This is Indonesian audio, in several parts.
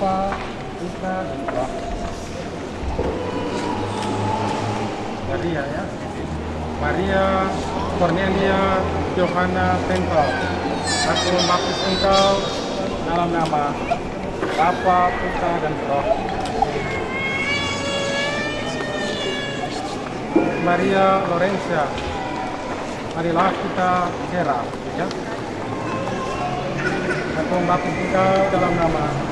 Dan Roh. Maria ya. Maria Cornelia Johanna Pengkau. Aku membaptis engkau dalam nama Bapa, Putra, dan Roh. Maria Lorenza marilah kita kira ya aku membaptis engkau dalam nama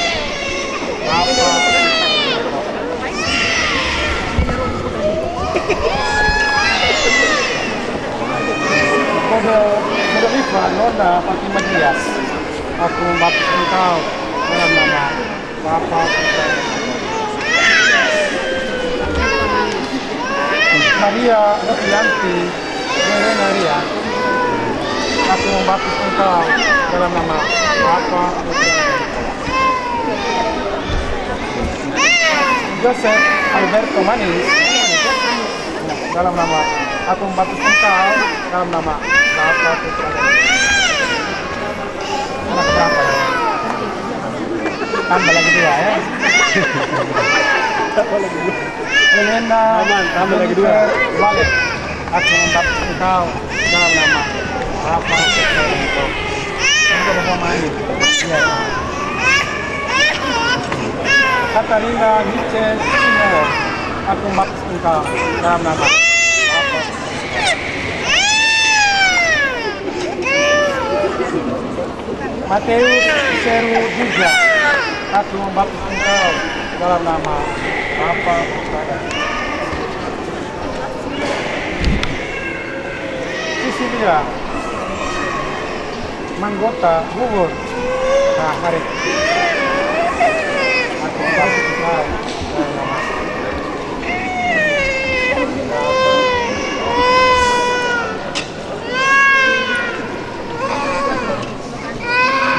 Bapa Kode Kode Iva Nona Aku membaptis engkau dalam nama Bapa. Maria Novianti Maria Aku dalam nama. Joseph Alberto Manis dalam nama Aku membaptis engkau dalam nama Bapa, Putra. Anak berapa ya? Tambah lagi dua ya. Tambah lagi dua. Elena tambah lagi dua. Walet. Aku membaptis engkau dalam nama Bapa, Putra, Roh. Ini udah mau Katarina Nietzsche Simo. Aku engkau dalam nama Mateus Seru Duga. Aku membaptis engkau dalam nama Bapa, dan Roh. Sisilia Manggota Bubur. Nah, mari.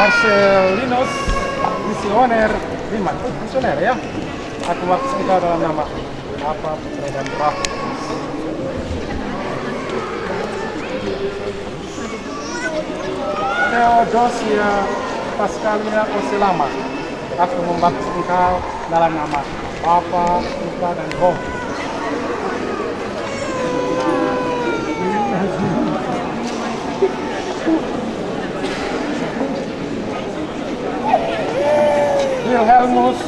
Marcelinos Misioner Liman. Oh, misioner ya. Aku membaptis engkau dalam nama Bapa, Putra, dan Roh. Theodosia Pascalia Oselama. Aku membaptis engkau dalam nama Bapa, Putra, dan Roh. Wilhelmus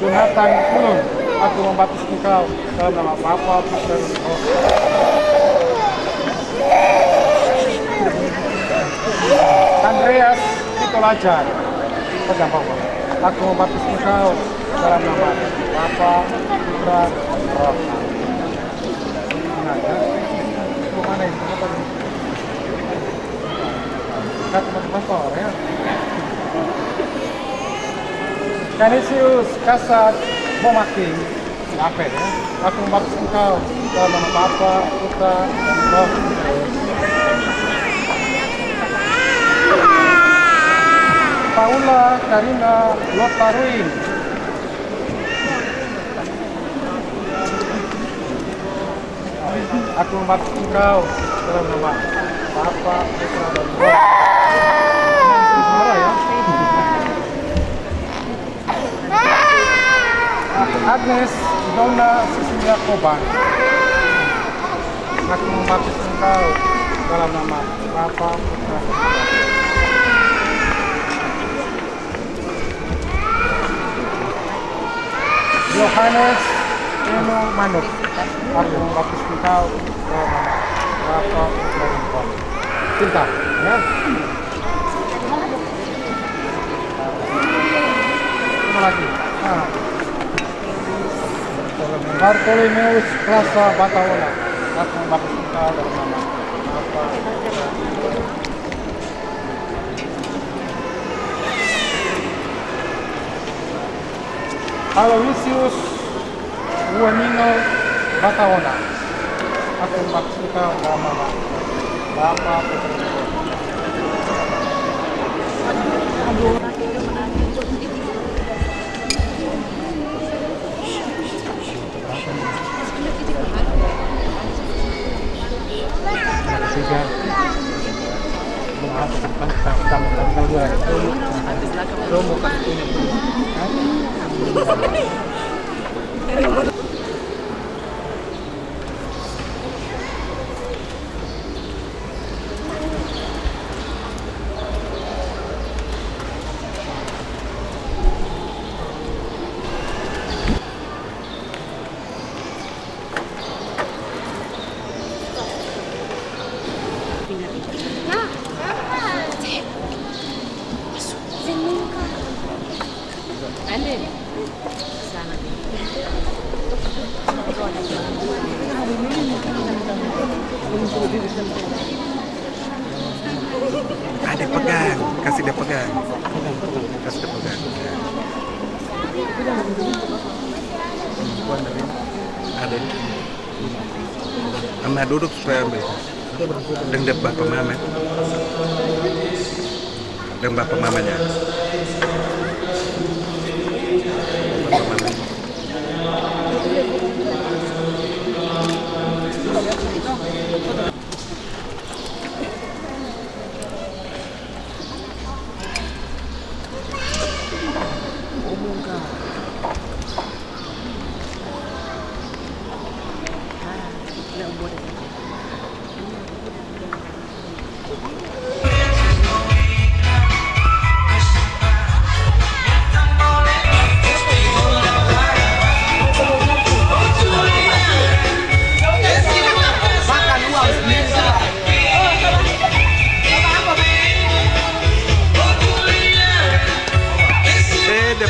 Jonathan Ulun Aku membaptis engkau dalam nama Bapa, Putra, dan Roh Andreas Pitolajan Pegang Bapak Aku membaptis engkau dalam nama Bapa, Putra, Roh Nah, ya. Itu mana ini? Apa ini? Kita teman-teman ya Canisius Kasat Momaking apa ya? Aku membaptis engkau dalam nama Bapa, Putra, dan Roh. Paula Karina Lotaruin Aku membaptis engkau dalam nama Bapa, Putra, dan Roh. Agnes Donna Cecilia Koban. Aku membaptis engkau dalam nama Bapa, Putra, dan Roh. Yohanes Eno Manuk. Aku Bapa, Putra, dan Roh. Cinta, ya. Apa lagi? Ah. Bartolomeus Rasa Batawola. Aku membaptis engkau dalam nama Bapa, Putra, dan Roh. Aloysius Uwanino Bataona. Aku membaptis engkau dalam nama Bapa, Putra, dan Roh. Romo Ada pegang, kasih dia pegang. Kasih dia pegang. Ada. Ama duduk supaya ambil. Dia bapak mama. Dan bapak mamanya.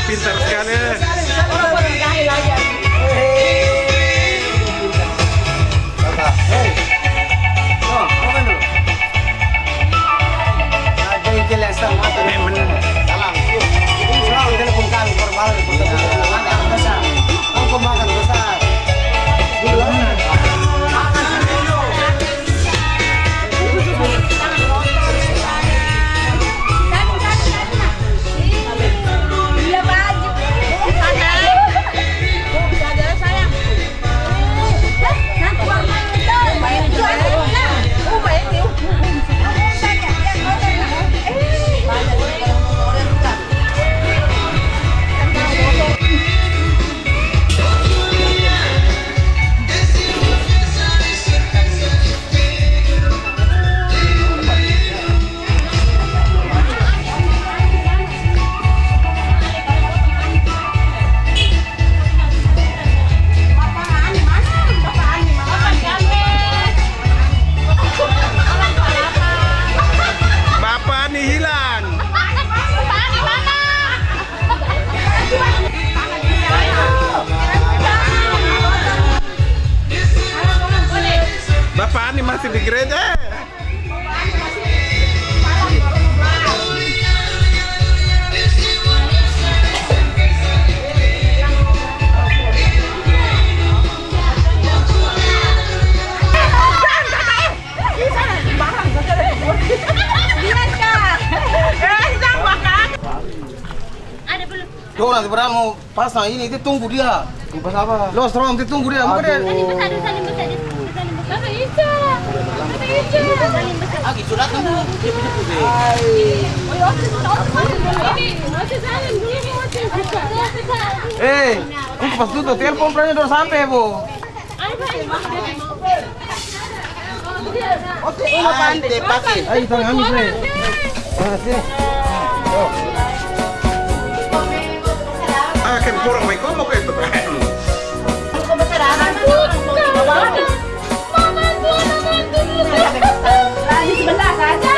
Pintar sekali. Padahal mau pasang ini, itu tunggu dia. Pas apa? Lo strom, itu tunggu dia. Dia. Ah, gitu kan dia punya. Oh, ya, salim dulu masih buka. Eh, untuk pas telepon pernah udah sampai, Bu. Ada Ah, te pakai. Ay, tangan amis nih. Ah, sini. Ah, que kurang may como que ito. Mama tuh, mama tuh. Di sebelah saja.